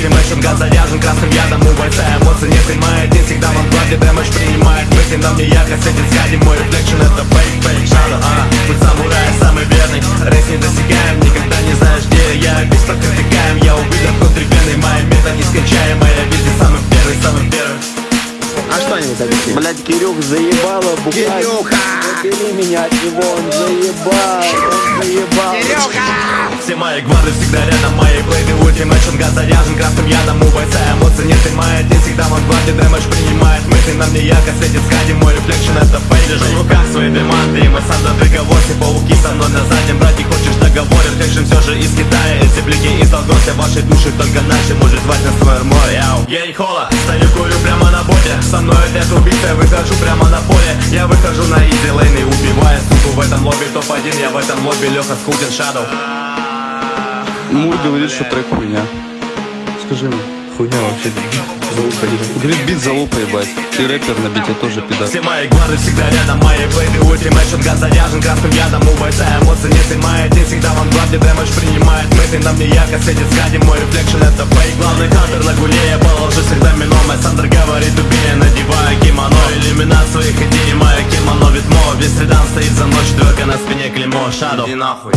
Ультимейшн, газ заряжен красным ядом У бойца эмоций нет и моя один всегда в анкладе Дэмэдж принимает мысли, на мне ярко светит скади Мой рефлекшн это фейк, фейк, шадо, а Путь самурая самый верный, рейс не достигаем Никогда не знаешь где я, весь протыкаем Я увидел внутривенный, моя мета нескончаемая Я везде самый первый, самый первый А что они объяснили? Блять, Кирюх заебало бухать. Убери меня от него, он заебал, он заебал. Все мои гварды всегда рядом Мои плейды ультимейшн газ заряжен красным ядом. У бойца эмоций и моя. Один всегда в анкладе Дэмэдж принимает мысли. На мне ярко светит скади Мой рефлекшн это фейк Держу в руках свои деманты И мы сам за договор Все пауки со мной на заднем Брать не хочешь договор Рефлекшн все же из Китая Эти блики из Долгося Ваши души только наши Может звать нас свой море. Яу. Я не хола Стою курю прямо на боте. Со мной опять убийца Выхожу прямо на поле. Я выхожу на изи лейн И убиваю суку в этом лобби. Топ-1 Я в этом лобби Леха Скутин Шадоу Мур говорит, что трек хуйня. Скажи мне. Хуйня вообще. Залупа Говорит, бит залупа, ебать. Ты рэпер на бите тоже пидор. Все мои гварды всегда рядом Мои плейды ультимейшн газ заряжен красным ядом У бойца эмоций нет и моя один всегда в анкладе Дэмэдж принимает мысли на мне ярко светит скади Мой рефлекшн это фейк Главный хантер на гуле Я положу всегда мином Мой Сандер говорит убей Надеваю кимоно Иллюминат своих идей Мое кимоно ветмо Весь средан стоит за ночь Дверка на спине клеймо Шадо Иди нахуй